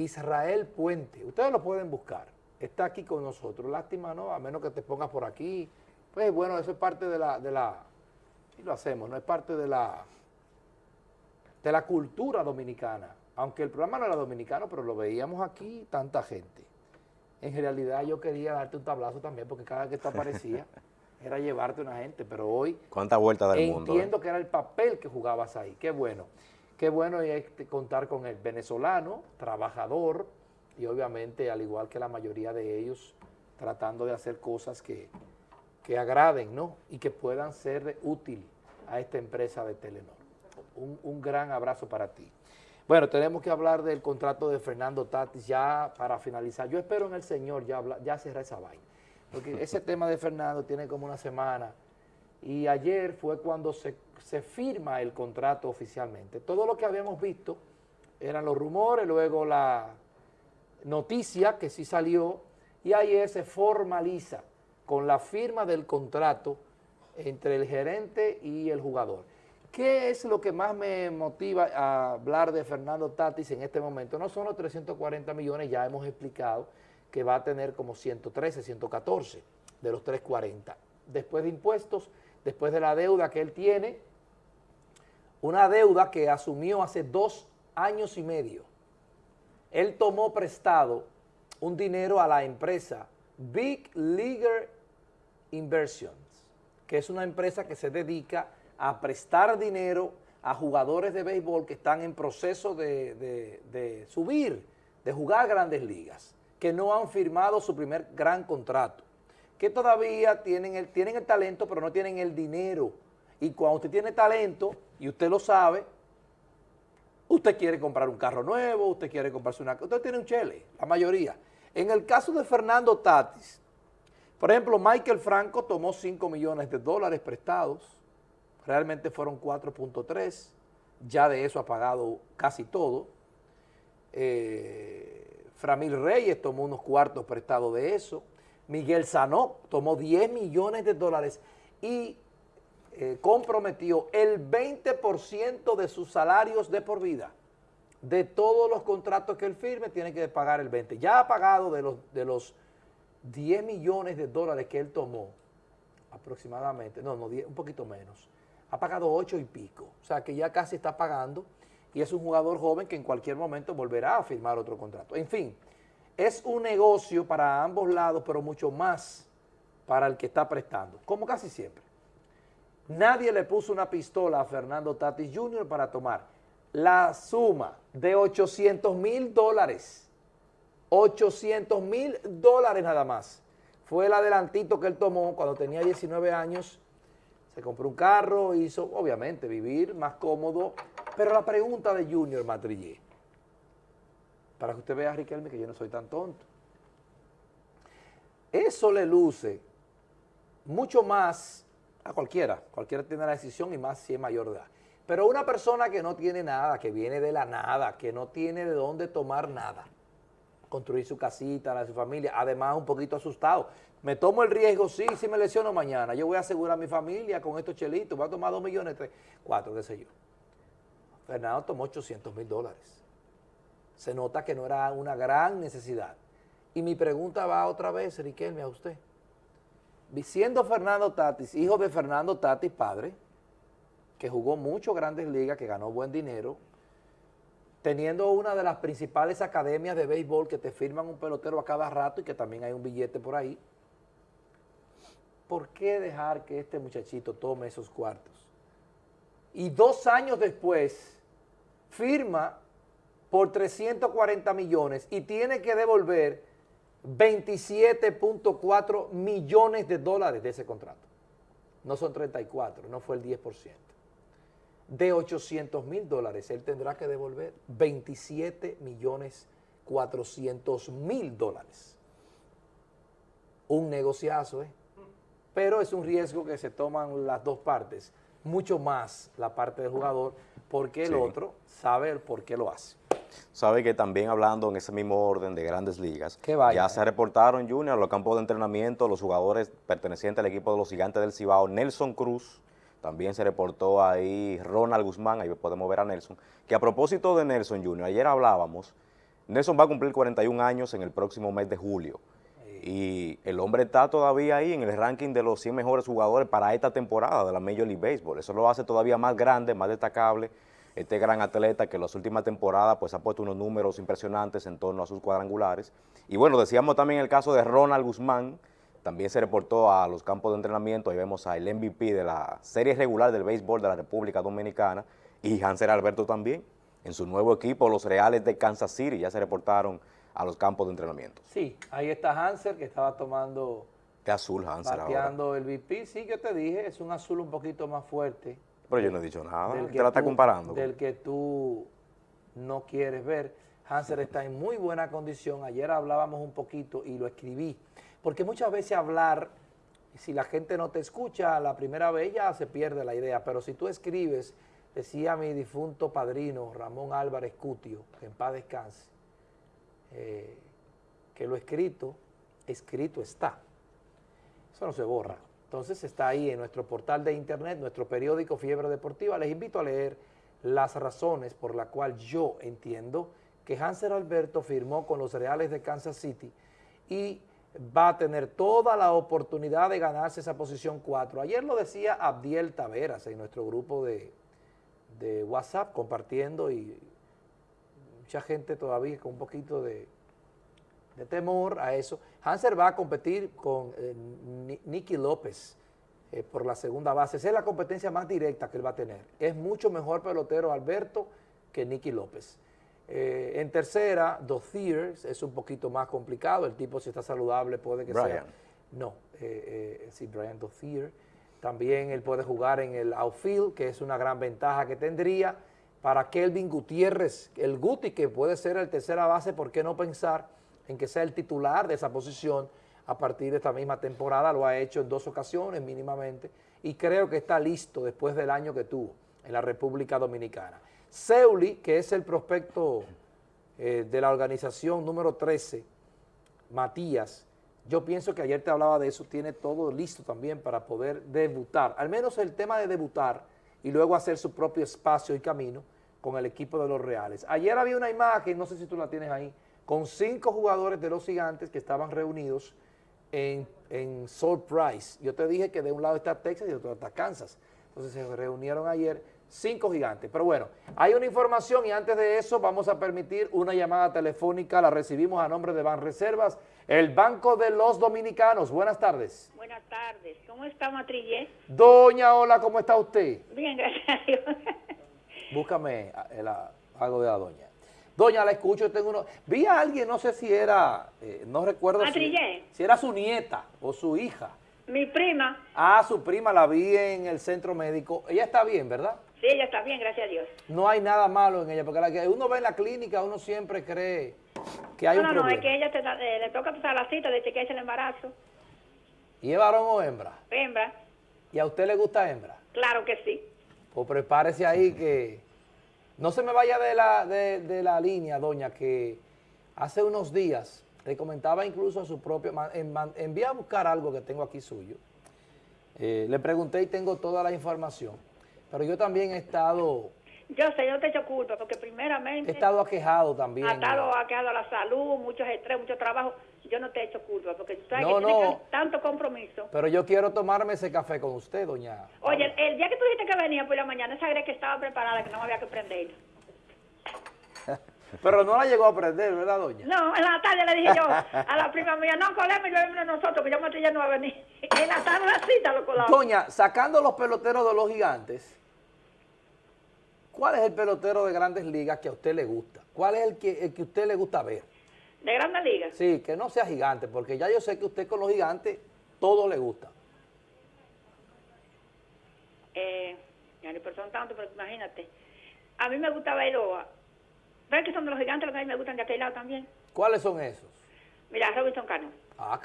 Israel Puente, ustedes lo pueden buscar, está aquí con nosotros, lástima, ¿no? A menos que te pongas por aquí, pues bueno, eso es parte de la, de la, y lo hacemos, no es parte de la, de la cultura dominicana, aunque el programa no era dominicano, pero lo veíamos aquí tanta gente. En realidad yo quería darte un tablazo también, porque cada vez que tú aparecía era llevarte una gente, pero hoy... ¿Cuánta vuelta del mundo? Entiendo que era el papel que jugabas ahí, qué bueno. Qué bueno es contar con el venezolano, trabajador, y obviamente, al igual que la mayoría de ellos, tratando de hacer cosas que, agraden, ¿no? Y que puedan ser útil a esta empresa de Telenor. Un, gran abrazo para ti. Bueno, tenemos que hablar del contrato de Fernando Tatis ya para finalizar. Yo espero en el Señor ya, ya cerrar esa vaina. Porque ese tema de Fernando tiene como una semana y ayer fue cuando se, firma el contrato oficialmente. Todo lo que habíamos visto eran los rumores, luego la noticia que sí salió y ayer se formaliza con la firma del contrato entre el gerente y el jugador. ¿Qué es lo que más me motiva a hablar de Fernando Tatis en este momento? No son los 340 millones, ya hemos explicado que va a tener como 113, 114 de los 340. Después de impuestos, después de la deuda que él tiene, una deuda que asumió hace dos años y medio. Él tomó prestado un dinero a la empresa Big Leaguer Inversions, que es una empresa que se dedica a prestar dinero a jugadores de béisbol que están en proceso de, de subir, de jugar grandes ligas, que no han firmado su primer gran contrato que todavía tienen el, tienen el talento, pero no tienen el dinero. Y cuando usted tiene talento, y usted lo sabe, usted quiere comprar un carro nuevo, usted quiere comprarse una... Usted tiene un chele, la mayoría. En el caso de Fernando Tatis, por ejemplo, Michael Franco tomó 5 millones de dólares prestados, realmente fueron 4.3, ya de eso ha pagado casi todo. Eh, Framil Reyes tomó unos cuartos prestados de eso. Miguel Sanó tomó 10 millones de dólares y eh, comprometió el 20% de sus salarios de por vida. De todos los contratos que él firme, tiene que pagar el 20%. Ya ha pagado de los, de los 10 millones de dólares que él tomó, aproximadamente, no, no, un poquito menos, ha pagado 8 y pico. O sea, que ya casi está pagando y es un jugador joven que en cualquier momento volverá a firmar otro contrato. En fin, es un negocio para ambos lados, pero mucho más para el que está prestando, como casi siempre. Nadie le puso una pistola a Fernando Tatis Jr. para tomar la suma de 800 mil dólares. 800 mil dólares nada más. Fue el adelantito que él tomó cuando tenía 19 años. Se compró un carro, hizo, obviamente, vivir más cómodo. Pero la pregunta de Junior Matrillé, para que usted vea, Riquelme, que yo no soy tan tonto. Eso le luce mucho más a cualquiera, cualquiera tiene la decisión y más si es mayor de edad. Pero una persona que no tiene nada, que viene de la nada, que no tiene de dónde tomar nada, construir su casita, la de su familia, además un poquito asustado. Me tomo el riesgo, sí, si me lesiono mañana, yo voy a asegurar a mi familia con estos chelitos, voy a tomar dos millones, tres, cuatro, qué sé yo. Fernando tomó 800 mil dólares se nota que no era una gran necesidad. Y mi pregunta va otra vez, Riquelme, a usted. Siendo Fernando Tatis, hijo de Fernando Tatis, padre, que jugó mucho Grandes Ligas, que ganó buen dinero, teniendo una de las principales academias de béisbol que te firman un pelotero a cada rato y que también hay un billete por ahí, ¿por qué dejar que este muchachito tome esos cuartos? Y dos años después firma por 340 millones y tiene que devolver 27.4 millones de dólares de ese contrato. No son 34, no fue el 10%. De 800 mil dólares, él tendrá que devolver 27 millones 400 mil dólares. Un negociazo, ¿eh? Pero es un riesgo que se toman las dos partes, mucho más la parte del jugador, porque el otro sabe por qué lo hace. Sabe que también hablando en ese mismo orden de grandes ligas, ya se reportaron, Junior, a los campos de entrenamiento, los jugadores pertenecientes al equipo de los gigantes del Cibao, Nelson Cruz, también se reportó ahí Ronald Guzmán, ahí podemos ver a Nelson, que a propósito de Nelson Junior, ayer hablábamos Nelson va a cumplir 41 años en el próximo mes de julio. Y el hombre está todavía ahí en el ranking de los 100 mejores jugadores para esta temporada de la Major League Baseball. Eso lo hace todavía más grande, más destacable. Este gran atleta que en las últimas temporadas pues, ha puesto unos números impresionantes en torno a sus cuadrangulares. Y bueno, decíamos también el caso de Ronald Guzmán, también se reportó a los campos de entrenamiento, ahí vemos al MVP de la serie regular del béisbol de la República Dominicana y Hanser Alberto también, en su nuevo equipo, los Reales de Kansas City, ya se reportaron a los campos de entrenamiento. Sí, ahí está Hanser que estaba tomando... Qué azul Hanser Bateando el VP, sí, yo te dije, es un azul un poquito más fuerte. Pero yo no he dicho nada, te la está comparando. Del que tú no quieres ver. Hanser está en muy buena condición, ayer hablábamos un poquito y lo escribí, porque muchas veces hablar, si la gente no te escucha la primera vez ya se pierde la idea, pero si tú escribes, decía mi difunto padrino Ramón Álvarez Cutio, que en paz descanse, eh, que lo escrito, escrito está. Eso no se borra. Entonces está ahí en nuestro portal de internet, nuestro periódico Fiebre Deportiva. Les invito a leer las razones por las cuales yo entiendo que Hanser Alberto firmó con los Reales de Kansas City y va a tener toda la oportunidad de ganarse esa posición 4. Ayer lo decía Abdiel Taveras en nuestro grupo de, de WhatsApp compartiendo y mucha gente todavía con un poquito de, temor a eso. Hanser va a competir con eh, Nicky López eh, por la segunda base. Esa es la competencia más directa que él va a tener. Es mucho mejor pelotero Alberto que Nicky López. Eh, en tercera, Dothier es un poquito más complicado. El tipo si está saludable puede que sea... No, sí, Brian Dothier. También él puede jugar en el outfield, que es una gran ventaja que tendría para Kelvin Gutiérrez, el Guti que puede ser el tercera base, ¿por qué no pensar en que sea el titular de esa posición a partir de esta misma temporada? Lo ha hecho en dos ocasiones mínimamente y creo que está listo después del año que tuvo en la República Dominicana. Seuli, que es el prospecto eh, de la organización número 13, Matías, yo pienso que ayer te hablaba de eso, tiene todo listo también para poder debutar, al menos el tema de debutar, y luego hacer su propio espacio y camino con el equipo de los Reales. Ayer había una imagen, no sé si tú la tienes ahí, con cinco jugadores de los gigantes que estaban reunidos en, en Surprise. Yo te dije que de un lado está Texas y de otro está Kansas. Entonces se reunieron ayer cinco gigantes. Pero bueno, hay una información y antes de eso vamos a permitir una llamada telefónica, la recibimos a nombre de Banreservas, el Banco de los Dominicanos. Buenas tardes. Buenas tardes. ¿Cómo está Matrillé? Doña, hola, ¿cómo está usted? Bien, gracias a Dios. Búscame el, algo de la doña. Doña, la escucho, tengo uno. Vi a alguien, no sé si era, eh, no recuerdo si, si era su nieta o su hija. Mi prima. Ah, su prima la vi en el centro médico. Ella está bien, ¿verdad? Sí, ella está bien, gracias a Dios. No hay nada malo en ella, porque la que uno ve en la clínica, uno siempre cree que hay un problema. No, no, es que ella eh, le toca pasar la cita de chequearse el embarazo. ¿Y es varón o hembra? Hembra. ¿Y a usted le gusta hembra? Claro que sí. Pues prepárese ahí que... No se me vaya de la, de, la línea, doña, que hace unos días le comentaba incluso a su propio... Envía a buscar algo que tengo aquí suyo. Eh, le pregunté y tengo toda la información pero yo también he estado... Yo sé, yo te echo culpa, porque primeramente... He estado aquejado también. He estado aquejado a la salud, muchos estrés, mucho trabajo. Yo no te echo culpa, porque tú sabes que tienes tanto compromiso. Pero yo quiero tomarme ese café con usted, doña. Oye, el, día que tú dijiste que venía por la mañana, esa que estaba preparada, que no me había que prender. Pero no la llegó a prender, ¿verdad, doña? No, en la tarde le dije yo a la prima mía, no, colemos y bebemos nosotros, que yo me estoy yendo a venir. En la tarde la cita lo colamos. Doña, sacando los peloteros de los gigantes, ¿Cuál es el pelotero de grandes ligas que a usted le gusta? ¿Cuál es el que, el que a usted le gusta ver? ¿De grandes ligas? Sí, que no sea gigante, porque ya yo sé que usted con los gigantes todo le gusta. Eh, ya ni son tanto, pero imagínate. A mí me gusta verlo. ¿Ves que son de los gigantes los que a mí me gustan de aquel lado también? ¿Cuáles son esos? Mira, Robinson Cano. Ah,